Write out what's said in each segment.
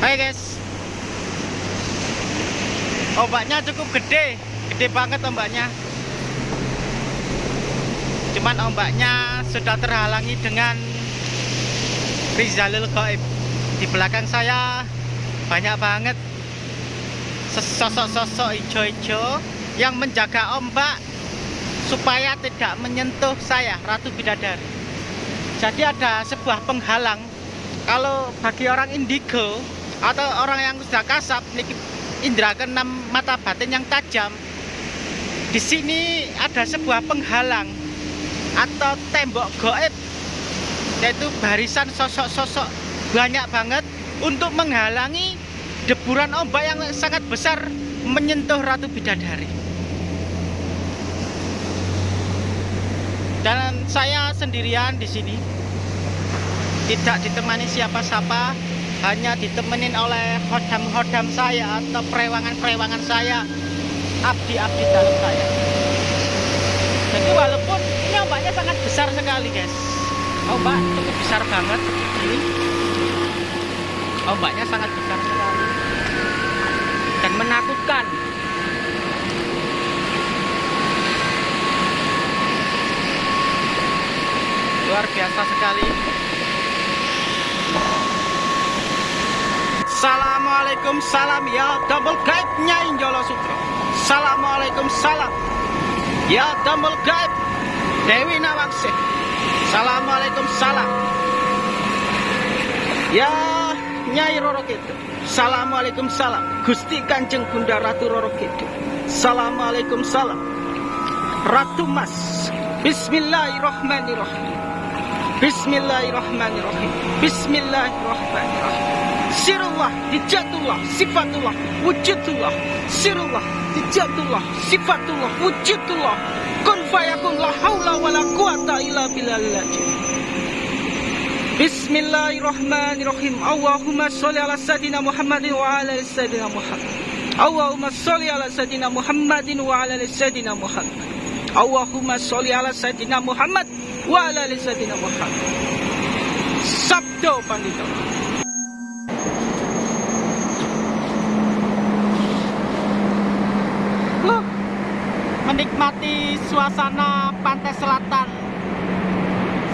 Oke guys. Ombaknya cukup gede. Gede banget ombaknya. Cuman ombaknya sudah terhalangi dengan Rizalul Goib Di belakang saya banyak banget Sosok-sosok hijau-hijau Yang menjaga ombak Supaya tidak menyentuh saya Ratu Bidadari. Jadi ada sebuah penghalang. Kalau bagi orang indigo atau orang yang sudah kasap memiliki indera keenam mata batin yang tajam. Di sini ada sebuah penghalang atau tembok goib yaitu barisan sosok-sosok banyak banget untuk menghalangi deburan ombak yang sangat besar menyentuh Ratu Bidadari. Dan saya sendirian di sini. Tidak ditemani siapa-siapa hanya ditemenin oleh hodam-hodam saya atau perewangan-perewangan saya abdi-abdi dalam saya. Jadi walaupun ini ombaknya sangat besar sekali guys. Ombak cukup besar banget ini ombaknya sangat besar sekali. Dan menakutkan. Luar biasa sekali Assalamualaikum salam. Ya double guide Nyai Jolo Sutro. Assalamualaikum salam. Ya double guide Dewi Nawangsih. Assalamualaikum salam. Ya Nyai Roro Kidul. Assalamualaikum salam. Gusti Kanjeng Bunda Ratu Roro Kidul. Assalamualaikum salam. Ratu Mas. Bismillahirrahmanirrahim. Bismillahirrahmanirrahim. Bismillahirrahmanirrahim Sirullah, dijatullah, sifatullah, wujudullah. Sirullah, dijatullah, sifatullah, wujudullah. Kun fayakun la hawla wa la quwata illa billah Bismillahirrahmanirrahim. Allahumma sholli ala sayyidina Muhammadin wa ala sayyidina Muhammad. Allahumma sholli ala sayyidina Muhammadin wa ala sayyidina Muhammad. Allahumma sholli ala sayyidina Muhammad wa ala sayyidina Muhammad. Sabdo Pandita menikmati suasana pantai selatan.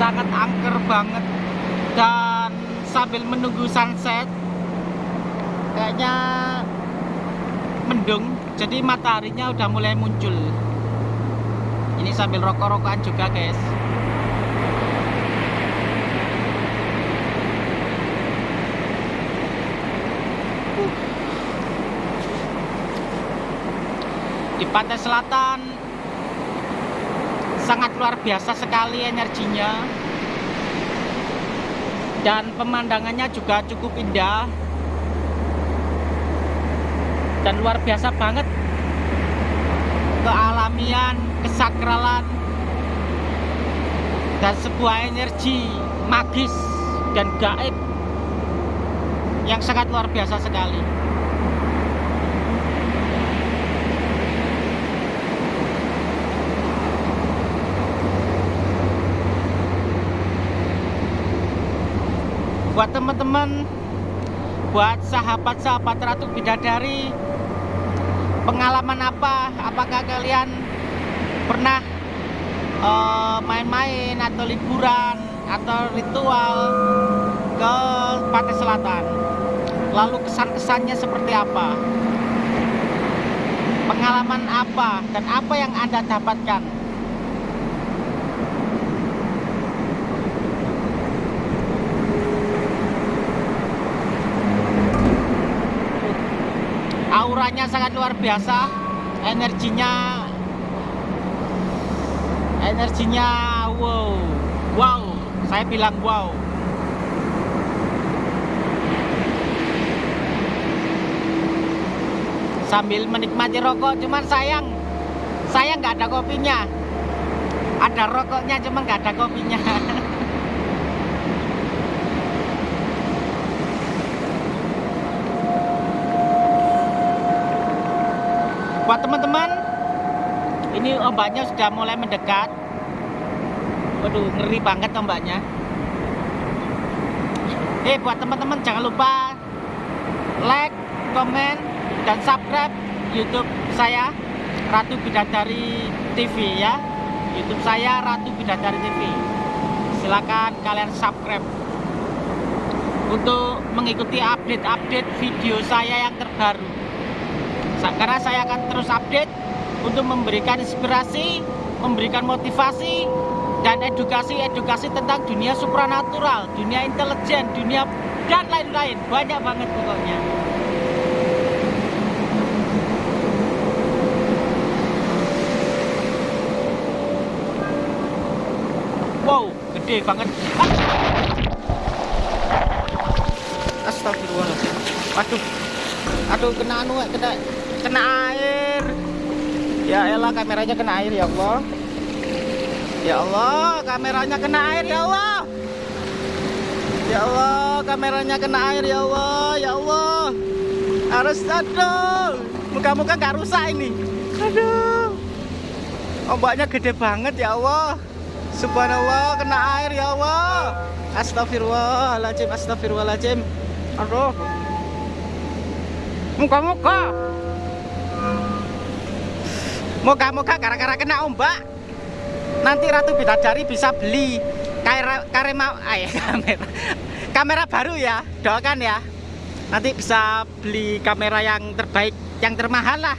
Sangat angker banget. Dan sambil menunggu sunset kayaknya mendung jadi mataharinya udah mulai muncul. Ini sambil rokok-rokokan juga guys. Di pantai selatan sangat luar biasa sekali energinya. Dan pemandangannya juga cukup indah. Dan luar biasa banget. Kealamian, kesakralan. Dan sebuah energi magis dan gaib yang sangat luar biasa sekali buat teman-teman buat sahabat-sahabat Ratu Bidadari pengalaman apa? Apakah kalian pernah main-main uh, atau liburan atau ritual ke Pantai Selatan? Lalu kesan-kesannya seperti apa? Pengalaman apa dan apa yang anda dapatkan auranya sangat luar biasa. Energinya energinya wow. Wow saya bilang wow. Sambil menikmati rokok cuman sayang saya nggak ada kopinya. Ada rokoknya cuman nggak ada kopinya buat teman-teman ini ombaknya sudah mulai mendekat waduh ngeri banget ombaknya eh buat teman-teman jangan lupa like, komen, dan subscribe YouTube saya Ratu Bidadari TV ya. YouTube saya Ratu Bidadari TV. Silakan kalian subscribe untuk mengikuti update-update video saya yang terbaru. Karena saya akan terus update untuk memberikan inspirasi, memberikan motivasi, dan edukasi-edukasi tentang dunia supranatural, dunia intelijen, dunia dan lain-lain. Banyak banget pokoknya. Wow, gede banget. Astagfirullahaladzim. Aduh. Aduh, kena anu, kena kena air. Ya elah kameranya kena air ya Allah. Ya Allah, kameranya kena air ya Allah. Ya Allah, kameranya kena air ya Allah, ya Allah. Harus aduh. Muka-muka nggak rusak ini. Aduh. Ombaknya gede banget ya Allah. Subhanallah, kena air ya Allah. Astagfirullahaladzim, astagfirullahaladzim. Aduh. Muka-muka. Moga-moga gara-gara kena ombak nanti Ratu Bidadari bisa beli kamera ay, kamera kamera baru ya doakan ya. Nanti bisa beli kamera yang terbaik yang termahal lah.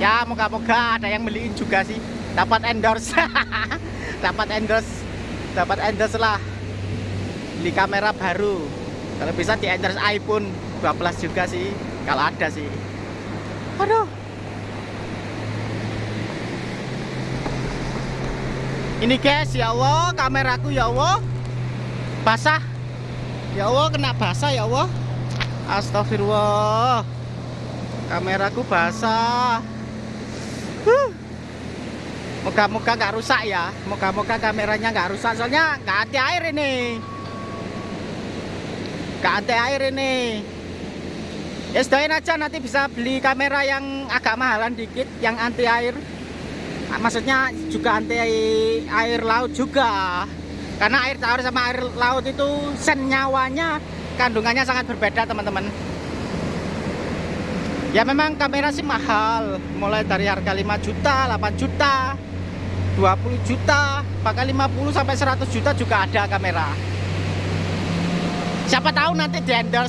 Ya moga-moga ada yang beliin juga sih. Dapat endorse. Dapat endorse dapat endorse lah. Beli kamera baru. Kalau bisa di endorse iPhone 12 juga sih kalau ada sih. Aduh Ini guys, ya Allah, kameraku ya Allah basah. Ya Allah, kena basah ya Allah. Astagfirullah. Kameraku basah. Moga-moga nggak rusak ya. Moga-moga kameranya nggak rusak. Soalnya nggak anti air ini. Nggak anti air ini. Ya sedoain aja nanti bisa beli kamera yang agak mahalan dikit, yang anti air maksudnya juga anti air laut juga. Karena air tawar sama air laut itu senyawanya kandungannya sangat berbeda teman-teman. Ya memang kamera sih mahal. Mulai dari harga 5 juta 8 juta 20 juta bahkan 50 sampai 100 juta juga ada kamera. Siapa tahu nanti di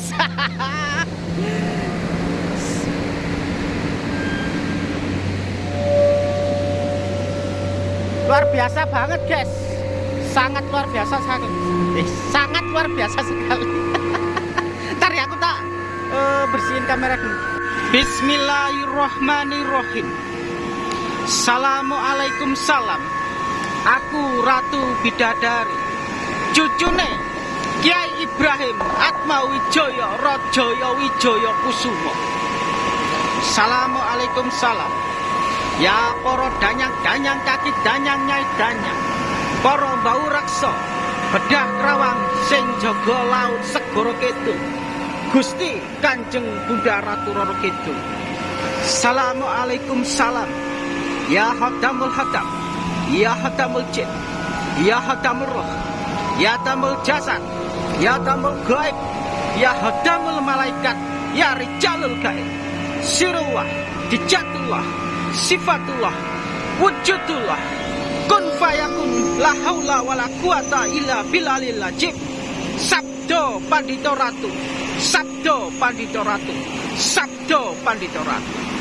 luar biasa banget guys. Sangat luar biasa sekali. Eh, sangat luar biasa sekali. Ntar ya aku tak uh, bersihin kamera dulu. Bismillahirrohmanirrohim Assalamualaikum salam. Aku Ratu Bidadari. Cucune Kiai Ibrahim Atma Wijoyo Rojoyo Wijoyo Kusumo. Assalamualaikum salam Ya poro danyang-danyang kaki danyang nyai danyang. Poro bau rakso Bedah kerawang sing jogo laut segoro ketu Gusti kanjeng bunda ratu roro ketu Assalamualaikum salam. Ya hadamul hadam. Ya hadamul jin. Ya hadamul roh. Ya tamul jasad. Ya tamul gaib. Ya hadamul malaikat. Ya rijalul gaib. Sirullah. Dijatullah sifatullah wujudullah. Kun fayakun la haula wala quwata illa sabdo pandito ratu sabdo pandito ratu sabdo pandito ratu